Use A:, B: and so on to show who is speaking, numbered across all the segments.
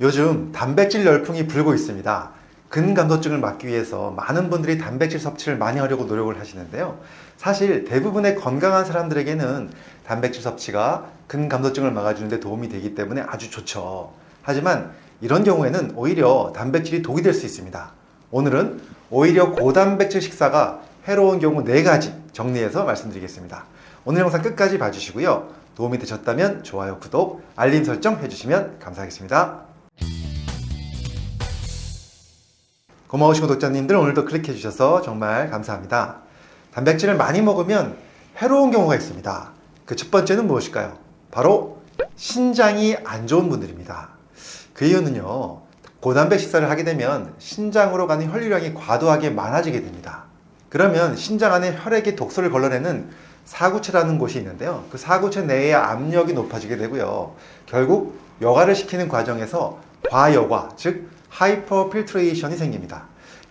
A: 요즘 단백질 열풍이 불고 있습니다. 근감소증을 막기 위해서 많은 분들이 단백질 섭취를 많이 하려고 노력을 하시는데요. 사실 대부분의 건강한 사람들에게는 단백질 섭취가 근감소증을 막아주는데 도움이 되기 때문에 아주 좋죠. 하지만 이런 경우에는 오히려 단백질이 독이 될 수 있습니다. 오늘은 오히려 고단백질 식사가 해로운 경우 4가지 정리해서 말씀드리겠습니다. 오늘 영상 끝까지 봐주시고요. 도움이 되셨다면 좋아요, 구독, 알림 설정 해주시면 감사하겠습니다. 고마우신 구독자님들 오늘도 클릭해 주셔서 정말 감사합니다. 단백질을 많이 먹으면 해로운 경우가 있습니다. 그 첫 번째는 무엇일까요? 바로 신장이 안 좋은 분들입니다. 그 이유는요. 고단백 식사를 하게 되면 신장으로 가는 혈류량이 과도하게 많아지게 됩니다. 그러면 신장 안에 혈액이 독소를 걸러내는 사구체라는 곳이 있는데요. 그 사구체 내의 압력이 높아지게 되고요. 결국 여과를 시키는 과정에서 과여과, 즉 하이퍼 필트레이션이 생깁니다.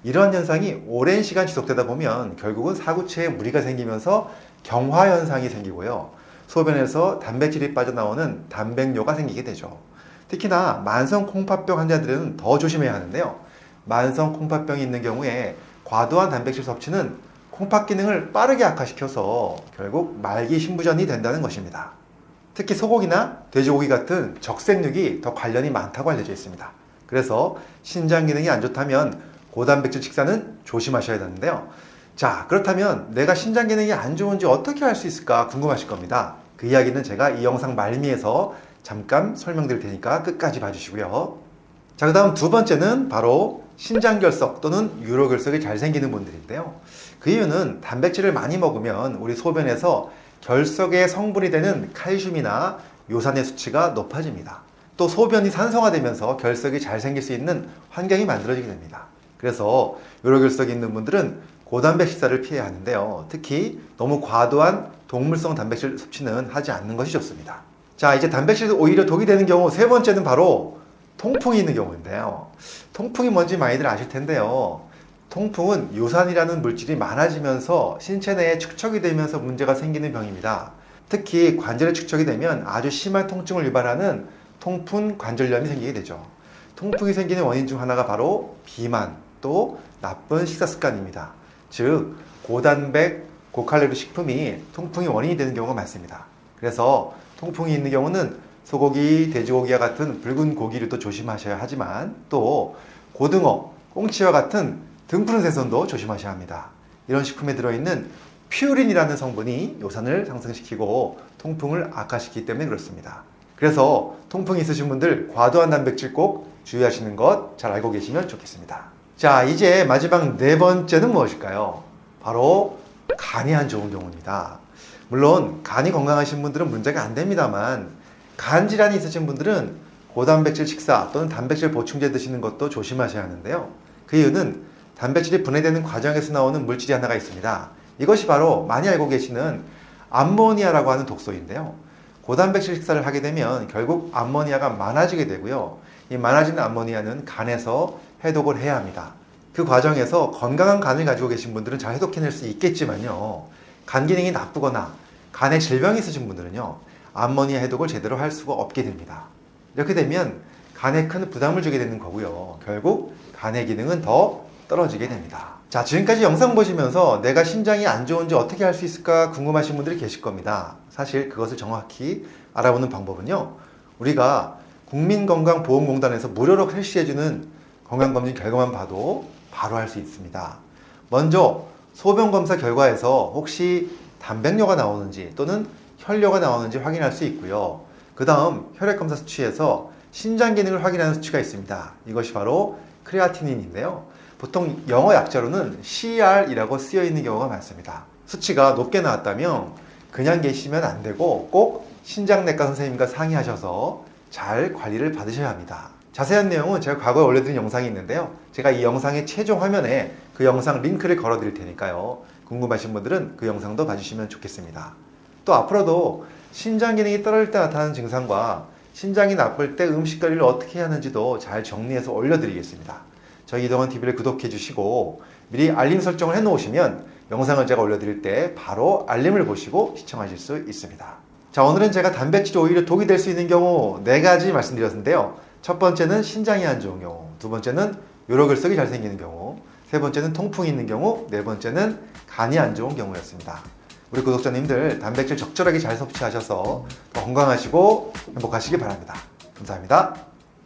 A: 이러한 현상이 오랜 시간 지속되다 보면 결국은 사구체에 무리가 생기면서 경화 현상이 생기고요. 소변에서 단백질이 빠져나오는 단백뇨가 생기게 되죠. 특히나 만성 콩팥병 환자들은 더 조심해야 하는데요. 만성 콩팥병이 있는 경우에 과도한 단백질 섭취는 콩팥 기능을 빠르게 악화시켜서 결국 말기 신부전이 된다는 것입니다. 특히 소고기나 돼지고기 같은 적색육이 더 관련이 많다고 알려져 있습니다. 그래서 신장 기능이 안 좋다면 고단백질 식사는 조심하셔야 되는데요. 자, 그렇다면 내가 신장 기능이 안 좋은지 어떻게 알 수 있을까 궁금하실 겁니다. 그 이야기는 제가 이 영상 말미에서 잠깐 설명드릴 테니까 끝까지 봐주시고요. 자, 그 다음 두 번째는 바로 신장결석 또는 유로결석이 잘 생기는 분들인데요. 그 이유는 단백질을 많이 먹으면 우리 소변에서 결석의 성분이 되는 칼슘이나 요산의 수치가 높아집니다. 또 소변이 산성화되면서 결석이 잘 생길 수 있는 환경이 만들어지게 됩니다. 그래서 요로결석이 있는 분들은 고단백 식사를 피해야 하는데요. 특히 너무 과도한 동물성 단백질 섭취는 하지 않는 것이 좋습니다. 자, 이제 단백질도 오히려 독이 되는 경우 세 번째는 바로 통풍이 있는 경우인데요. 통풍이 뭔지 많이들 아실 텐데요. 통풍은 요산이라는 물질이 많아지면서 신체 내에 축적이 되면서 문제가 생기는 병입니다. 특히 관절에 축적이 되면 아주 심한 통증을 유발하는 통풍 관절염이 생기게 되죠. 통풍이 생기는 원인 중 하나가 바로 비만 또 나쁜 식사 습관입니다. 즉 고단백 고칼로리 식품이 통풍의 원인이 되는 경우가 많습니다. 그래서 통풍이 있는 경우는 소고기, 돼지고기와 같은 붉은 고기를 또 조심하셔야 하지만 또 고등어, 꽁치와 같은 등푸른 생선도 조심하셔야 합니다. 이런 식품에 들어있는 퓨린이라는 성분이 요산을 상승시키고 통풍을 악화시키기 때문에 그렇습니다. 그래서 통풍이 있으신 분들 과도한 단백질 꼭 주의하시는 것 잘 알고 계시면 좋겠습니다. 자, 이제 마지막 네 번째는 무엇일까요? 바로 간이 안 좋은 경우입니다. 물론 간이 건강하신 분들은 문제가 안 됩니다만 간 질환이 있으신 분들은 고단백질 식사 또는 단백질 보충제 드시는 것도 조심하셔야 하는데요. 그 이유는 단백질이 분해되는 과정에서 나오는 물질이 하나가 있습니다. 이것이 바로 많이 알고 계시는 암모니아라고 하는 독소인데요. 고단백질 식사를 하게 되면 결국 암모니아가 많아지게 되고요. 이 많아지는 암모니아는 간에서 해독을 해야 합니다. 그 과정에서 건강한 간을 가지고 계신 분들은 잘 해독해낼 수 있겠지만요. 간 기능이 나쁘거나 간에 질병이 있으신 분들은요. 암모니아 해독을 제대로 할 수가 없게 됩니다. 이렇게 되면 간에 큰 부담을 주게 되는 거고요. 결국 간의 기능은 더 떨어지게 됩니다. 자, 지금까지 영상 보시면서 내가 신장이 안 좋은지 어떻게 할 수 있을까 궁금하신 분들이 계실 겁니다. 사실 그것을 정확히 알아보는 방법은요. 우리가 국민건강보험공단에서 무료로 실시해주는 건강검진 결과만 봐도 바로 할 수 있습니다. 먼저 소변검사 결과에서 혹시 단백뇨가 나오는지 또는 혈뇨가 나오는지 확인할 수 있고요. 그 다음 혈액검사 수치에서 신장 기능을 확인하는 수치가 있습니다. 이것이 바로 크레아티닌인데요. 보통 영어 약자로는 CR이라고 쓰여 있는 경우가 많습니다. 수치가 높게 나왔다면 그냥 계시면 안 되고 꼭 신장내과 선생님과 상의하셔서 잘 관리를 받으셔야 합니다. 자세한 내용은 제가 과거에 올려드린 영상이 있는데요. 제가 이 영상의 최종 화면에 그 영상 링크를 걸어 드릴 테니까요. 궁금하신 분들은 그 영상도 봐주시면 좋겠습니다. 또 앞으로도 신장 기능이 떨어질 때 나타나는 증상과 신장이 나쁠 때 음식 관리를 어떻게 하는지도 잘 정리해서 올려드리겠습니다. 저희 이동원 TV를 구독해 주시고 미리 알림 설정을 해 놓으시면 영상을 제가 올려드릴 때 바로 알림을 보시고 시청하실 수 있습니다. 자 오늘은 제가 단백질이 오히려 독이 될 수 있는 경우 4가지 말씀드렸는데요. 첫 번째는 신장이 안 좋은 경우, 두 번째는 요로글석이 잘 생기는 경우, 세 번째는 통풍이 있는 경우, 네 번째는 간이 안 좋은 경우였습니다. 우리 구독자님들 단백질 적절하게 잘 섭취하셔서 더 건강하시고 행복하시기 바랍니다. 감사합니다.